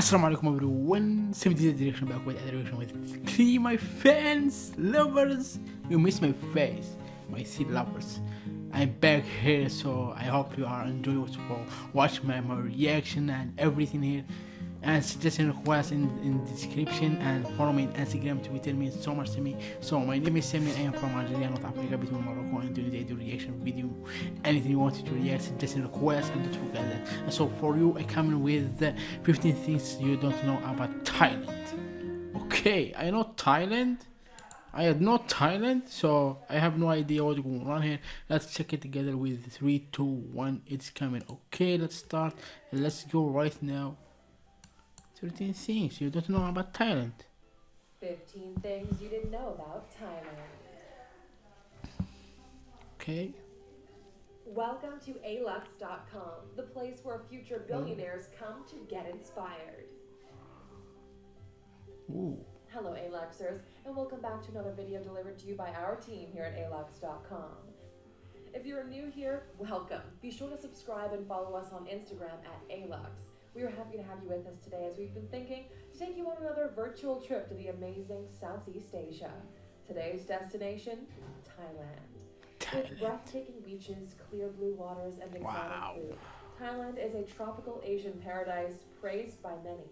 Assalamu alaikum everyone, 70 direction back with other direction with three my fans, lovers, you miss my face, my seed lovers. I'm back here so I hope you are enjoying watch my, my reaction and everything here and suggestion request in, in the description and follow me on Instagram, Twitter means so much to me. So my name is Samir, I am from Algeria, North Africa, between Morocco and Tunisia. Do reaction video, anything you want to react, suggestion request, and don't forget that. And so for you, I come with 15 things you don't know about Thailand. Okay, I know Thailand. I had not Thailand, so I have no idea what's going on here. Let's check it together with three, two, one. It's coming. Okay, let's start. Let's go right now. 13 things you don't know about Thailand. 15 things you didn't know about Thailand. Okay. Welcome to alux.com, the place where future billionaires come to get inspired. Ooh. Hello, Aluxers, and welcome back to another video delivered to you by our team here at alux.com. If you're new here, welcome. Be sure to subscribe and follow us on Instagram at alux. We are happy to have you with us today as we've been thinking to take you on another virtual trip to the amazing Southeast Asia. Today's destination, Thailand. With Thailand. breathtaking beaches, clear blue waters, and exotic Wow. food, Thailand is a tropical Asian paradise praised by many.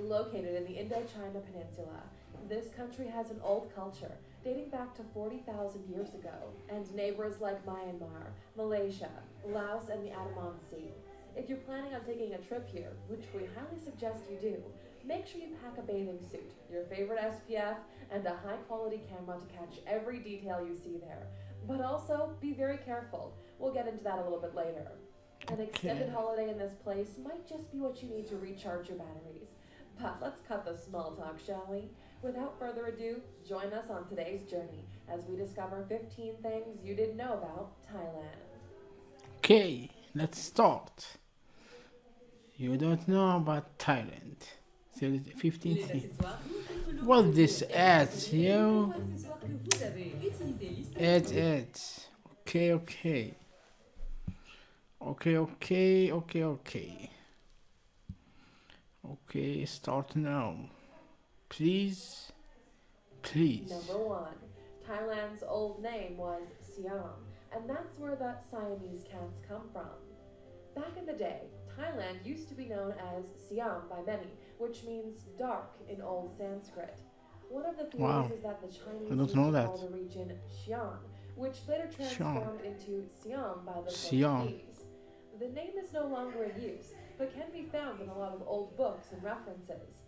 Located in the Indochina Peninsula, this country has an old culture dating back to 40,000 years ago, and neighbors like Myanmar, Malaysia, Laos, and the Andaman Sea. If you're planning on taking a trip here, which we highly suggest you do, make sure you pack a bathing suit, your favorite SPF, and a high quality camera to catch every detail you see there. But also, be very careful. We'll get into that a little bit later. An extended holiday in this place might just be what you need to recharge your batteries. But let's cut the small talk, shall we? Without further ado, join us on today's journey as we discover 15 things you didn't know about Thailand. Okay, let's start. You don't know about Thailand. So, 15. What this at, yo? Ads, ads. Okay, okay. Okay, okay, okay, okay. Okay, start now. Please. Please. Number one, Thailand's old name was Siam, and that's where the Siamese cats come from. Back in the day, Thailand used to be known as Siam by many, which means dark in Old Sanskrit. One of the theories Wow. is that the Chinese I don't used know to that. call the region Xi'an, which later Xi'an. transformed into Siam by the Siam. Portuguese. The name is no longer in use, but can be found in a lot of old books and references.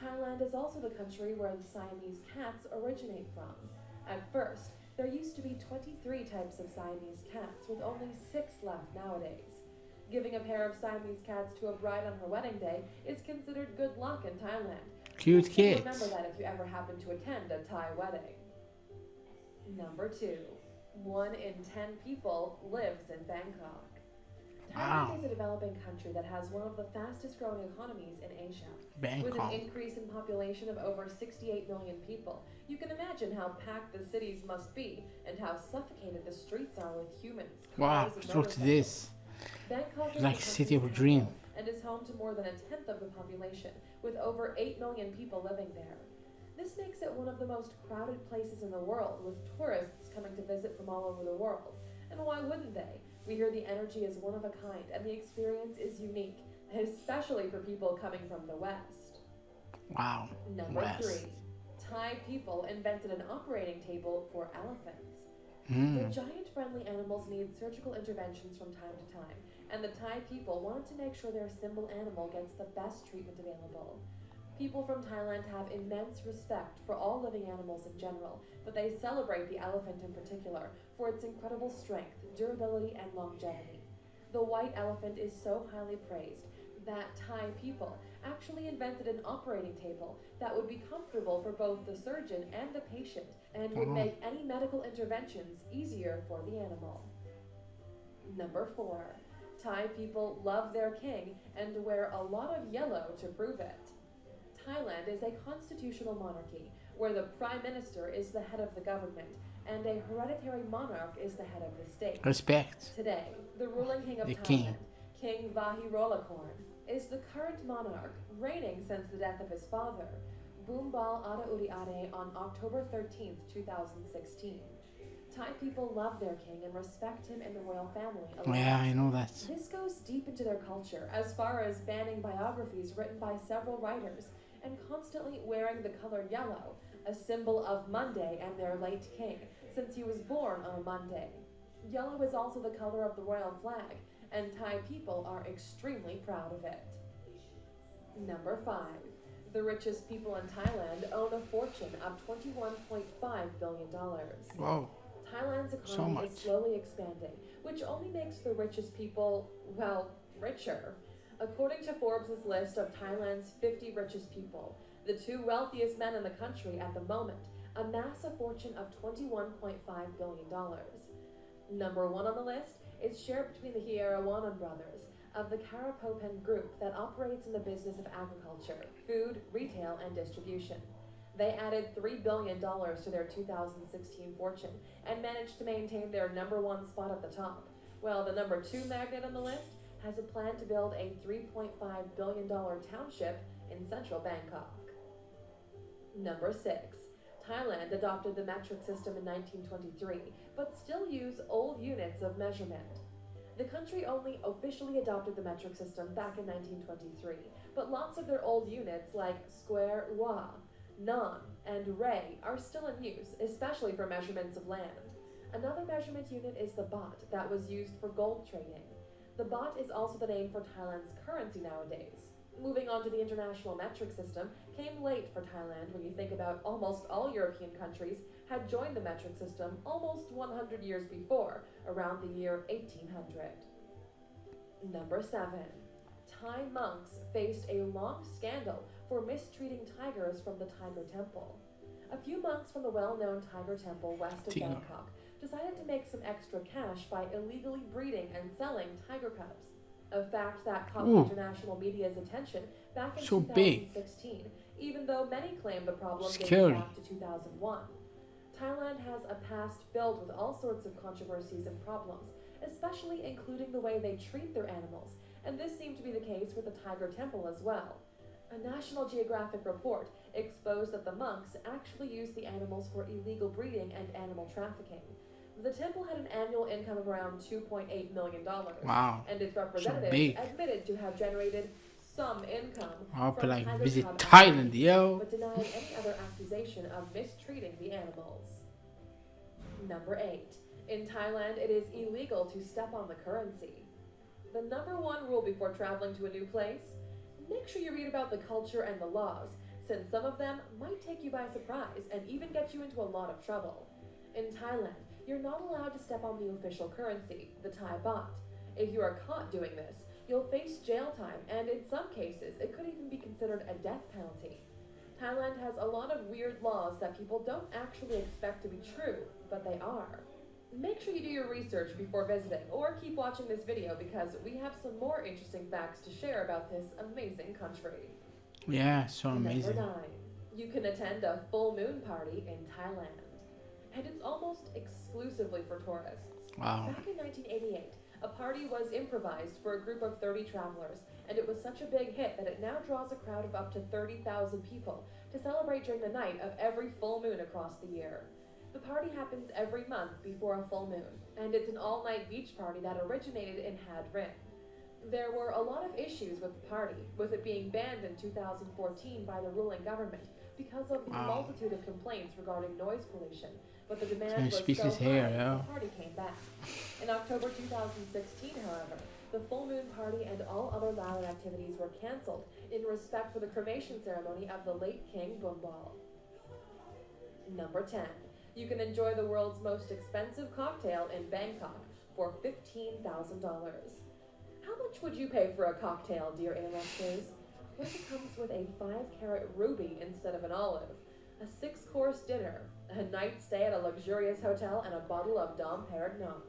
Thailand is also the country where the Siamese cats originate from. At first, there used to be 23 types of Siamese cats, with only six left nowadays. Giving a pair of Siamese cats to a bride on her wedding day is considered good luck in Thailand. Cute kids. Remember that if you ever happen to attend a Thai wedding. Number two, one in ten people lives in Bangkok. Thailand Wow. is a developing country that has one of the fastest growing economies in Asia. Bangkok. With an increase in population of over 68 million people, you can imagine how packed the cities must be and how suffocated the streets are with humans. Wow, look at this. Bangkok is Like city of a dream. and is home to more than a tenth of the population, with over 8 million people living there. This makes it one of the most crowded places in the world, with tourists coming to visit from all over the world. And why wouldn't they? We hear the energy is one of a kind, and the experience is unique, especially for people coming from the West. Wow. Number West. three, Thai people invented an operating table for elephants. The Mm. giant friendly animals need surgical interventions from time to time, and the Thai people wanted to make sure their symbol animal gets the best treatment available. People from Thailand have immense respect for all living animals in general, but they celebrate the elephant in particular for its incredible strength, durability, and longevity. The white elephant is so highly praised that Thai people actually invented an operating table that would be comfortable for both the surgeon and the patient and would oh. make any medical interventions easier for the animal. Number four, Thai people love their king and wear a lot of yellow to prove it. Thailand is a constitutional monarchy where the prime minister is the head of the government and a hereditary monarch is the head of the state. Respect. Today, the ruling king of The Thailand, king. King Vajiralongkorn, is the current monarch, reigning since the death of his father, Bhumibol Adulyadej, on October 13, 2016. Thai people love their king and respect him and the royal family. a lot. Yeah, I know that. This goes deep into their culture, as far as banning biographies written by several writers and constantly wearing the color yellow, a symbol of Monday and their late king, since he was born on a Monday. Yellow is also the color of the royal flag, and Thai people are extremely proud of it. Number 5. The richest people in Thailand own a fortune of $21.5 billion. Wow. Thailand's So economy much. is slowly expanding, which only makes the richest people, well, richer. According to Forbes' list of Thailand's 50 richest people, the two wealthiest men in the country at the moment amass a fortune of $21.5 billion. Number one on the list is shared between the Chearavanont brothers of the Charoen Pokphand Group that operates in the business of agriculture, food, retail, and distribution. They added $3 billion to their 2016 fortune and managed to maintain their number one spot at the top, Well, the number two magnet on the list has a plan to build a $3.5 billion township in central Bangkok. Number six. Thailand adopted the metric system in 1923, but still use old units of measurement. The country only officially adopted the metric system back in 1923, but lots of their old units like square, wa, ngan, and rai are still in use, especially for measurements of land. Another measurement unit is the baht that was used for gold trading. The baht is also the name for Thailand's currency nowadays. Moving on to the international metric system came late for Thailand when you think about almost all European countries had joined the metric system almost 100 years before, around the year 1800. Number 7. Thai monks faced a long scandal for mistreating tigers from the Tiger Temple. A few monks from the well known Tiger Temple west of. Bangkok decided to make some extra cash by illegally breeding and selling tiger cubs. A fact that caught Ooh. international media's attention back in So big. 2016, even though many claim the problem dates back to 2001. Thailand has a past filled with all sorts of controversies and problems, especially including the way they treat their animals, and this seemed to be the case with the Tiger Temple as well. A National Geographic report exposed that the monks actually used the animals for illegal breeding and animal trafficking. The temple had an annual income of around $2.8 million, Wow. and its representatives admitted to have generated some income I hope I from like visit Thailand, yo. but denied any other accusation of mistreating the animals. Number 8. In Thailand, it is illegal to step on the currency. The number one rule before traveling to a new place make sure you read about the culture and the laws, since some of them might take you by surprise and even get you into a lot of trouble. In Thailand, you're not allowed to step on the official currency, the Thai baht. If you are caught doing this, you'll face jail time, and in some cases, it could even be considered a death penalty. Thailand has a lot of weird laws that people don't actually expect to be true, but they are. Make sure you do your research before visiting, or keep watching this video because we have some more interesting facts to share about this amazing country. Yeah, so amazing. Number 9. You can attend a full moon party in Thailand. And it's almost exclusively for tourists. Wow. Back in 1988, a party was improvised for a group of 30 travelers, and it was such a big hit that it now draws a crowd of up to 30,000 people to celebrate during the night of every full moon across the year. The party happens every month before a full moon, and it's an all night beach party that originated in Had Rin. There were a lot of issues with the party, with it being banned in 2014 by the ruling government because of the Wow. multitude of complaints regarding noise pollution. But the demand was so high, hair, yeah. the party came back. In October 2016, however, the full moon party and all other loud activities were cancelled in respect for the cremation ceremony of the late King Bhumibol. Number 10. You can enjoy the world's most expensive cocktail in Bangkok for $15,000. How much would you pay for a cocktail, dear Aluxers? What if it comes with a 5-carat ruby instead of an olive? A six-course dinner, a night stay at a luxurious hotel, and a bottle of Dom Perignon.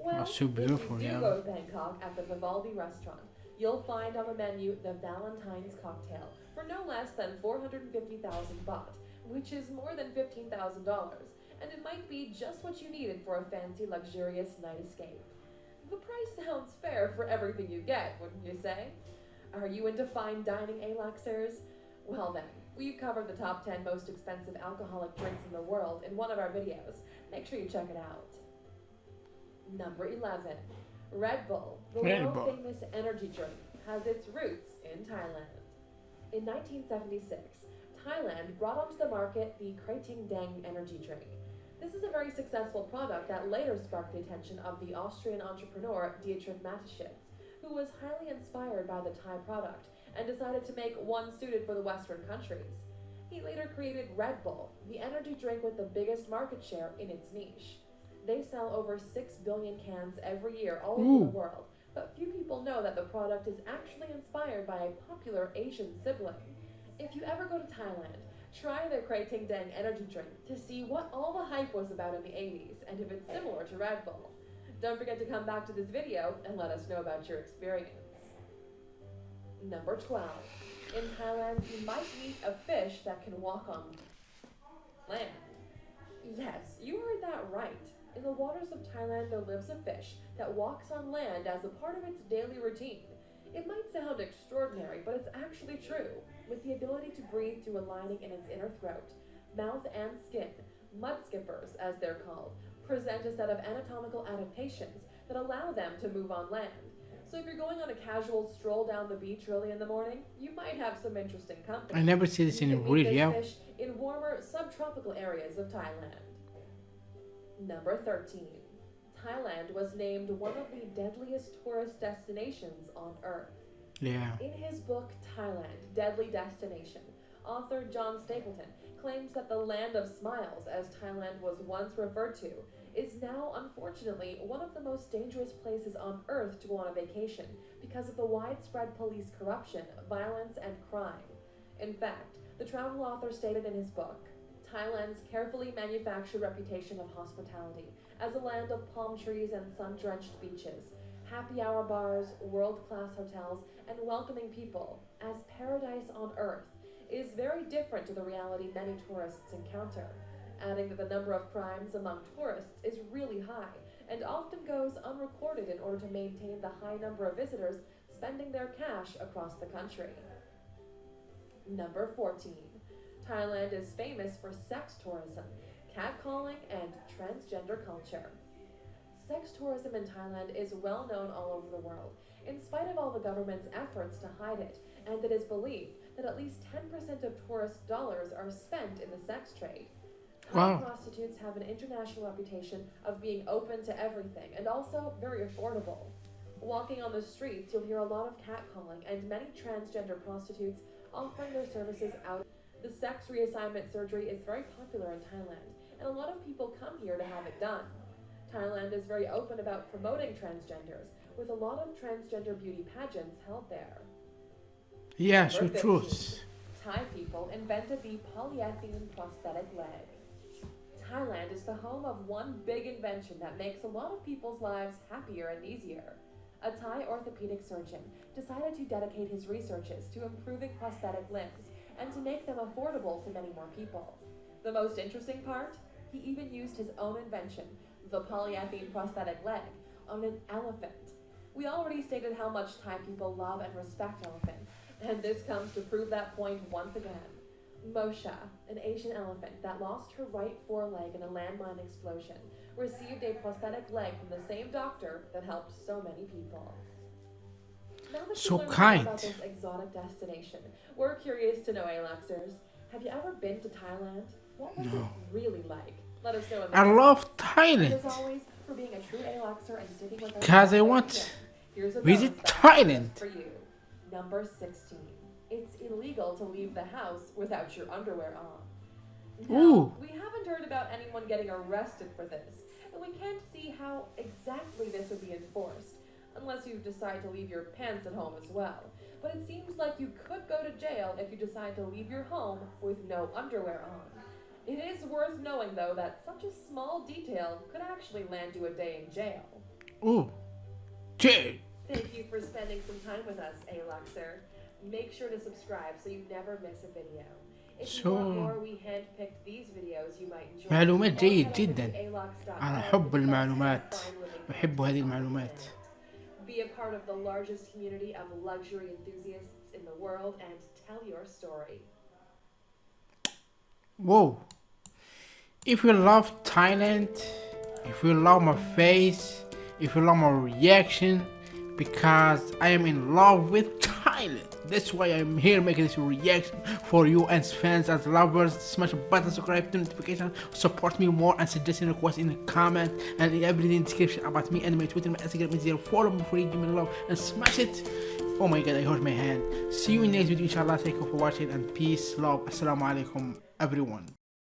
Ah, well, so if beautiful, you do yeah. go to Bangkok at the Vivaldi restaurant, you'll find on the menu the Valentine's cocktail for no less than 450,000 baht, which is more than $15,000, and it might be just what you needed for a fancy, luxurious night escape. The price sounds fair for everything you get, wouldn't you say? Are you into fine dining, Aluxers? Well then, we've covered the top 10 most expensive alcoholic drinks in the world in one of our videos. Make sure you check it out. Number 11. Red Bull, the Red world famous energy drink, has its roots in Thailand. In 1976, Thailand brought onto the market the Krating Dang energy drink. This is a very successful product that later sparked the attention of the Austrian entrepreneur Dietrich Mateschitz, who was highly inspired by the Thai product and decided to make one suited for the Western countries. He later created Red Bull, the energy drink with the biggest market share in its niche. They sell over 6 billion cans every year all over Ooh. the world, but few people know that the product is actually inspired by a popular Asian sibling. If you ever go to Thailand, try their Krating Dang energy drink to see what all the hype was about in the 80s and if it's similar to Red Bull. Don't forget to come back to this video and let us know about your experience. Number 12. In Thailand, you might meet a fish that can walk on land. Yes, you heard that right. In the waters of Thailand, there lives a fish that walks on land as a part of its daily routine. It might sound extraordinary, but it's actually true. With the ability to breathe through a lining in its inner throat, mouth, and skin, mud skippers, as they're called, present a set of anatomical adaptations that allow them to move on land. So if you're going on a casual stroll down the beach early in the morning, you might have some interesting company. I never see this in real, yeah. fish in warmer subtropical areas of Thailand. Number 13. Thailand was named one of the deadliest tourist destinations on Earth. Yeah. In his book Thailand, Deadly Destination, author John Stapleton claims that the land of smiles, as Thailand was once referred to, is now unfortunately one of the most dangerous places on earth to go on a vacation because of the widespread police corruption, violence, and crime. In fact, the travel author stated in his book, Thailand's carefully manufactured reputation of hospitality as a land of palm trees and sun drenched beaches, happy hour bars, world class hotels, and welcoming people, as paradise on earth, is very different to the reality many tourists encounter. Adding that the number of crimes among tourists is really high and often goes unrecorded in order to maintain the high number of visitors spending their cash across the country. Number 14. Thailand is famous for sex tourism, catcalling, and transgender culture. Sex tourism in Thailand is well known all over the world, in spite of all the government's efforts to hide it, and it is believed that at least 10% of tourist dollars are spent in the sex trade. Thai Wow. prostitutes have an international reputation of being open to everything and also very affordable. Walking on the streets, you'll hear a lot of catcalling and many transgender prostitutes offering their services out. The sex reassignment surgery is very popular in Thailand, and a lot of people come here to have it done. Thailand is very open about promoting transgenders, with a lot of transgender beauty pageants held there. Yes, Number true. Thai people invented the polyethylene prosthetic leg. Thailand is the home of one big invention that makes a lot of people's lives happier and easier. A Thai orthopedic surgeon decided to dedicate his researches to improving prosthetic limbs and to make them affordable to many more people. The most interesting part? He even used his own invention, the polyethylene prosthetic leg, on an elephant. We already stated how much Thai people love and respect elephants, and this comes to prove that point once again. Mosha, an Asian elephant that lost her right foreleg in a landmine explosion, received a prosthetic leg from the same doctor that helped so many people. Now that So you learned more kind. about this exotic destination, we're curious to know, Aluxers, have you ever been to Thailand? What was No. it really like? Let us know in the I love Thailand. always, for being a true Aluxer and sticking with us. Because I all the way want to the here's a visit Thailand. For you. Number 16. It's illegal to leave the house without your underwear on. Now, Ooh. we haven't heard about anyone getting arrested for this, and we can't see how exactly this would be enforced, unless you decide to leave your pants at home as well. But it seems like you could go to jail if you decide to leave your home with no underwear on. It is worth knowing, though, that such a small detail could actually land you a day in jail. Oh, Jay. Thank you for spending some time with us, Aluxer Make sure to subscribe so you never miss a video. If you want So- more, we handpicked these videos you might enjoy. معلومات Or جيد head over to جدا. alox.com أنا أحب to المعلومات. find where they أحب هذه المعلومات. Be a part of the largest community of luxury enthusiasts in the world and tell your story. Whoa. If you love Thailand, if you love my face, if you love my reaction, because I am in love with Thailand. That's why I'm here making this reaction for you as fans, as lovers. Smash the button, subscribe to notification, support me more and suggesting requests in the comment and in everything in the description about me and my Twitter, my Instagram, my zero. Follow me for give me love and smash it. Oh my god, I hurt my hand. See you in next video, inshallah. Thank you for watching and peace, love. Assalamu alaikum, everyone.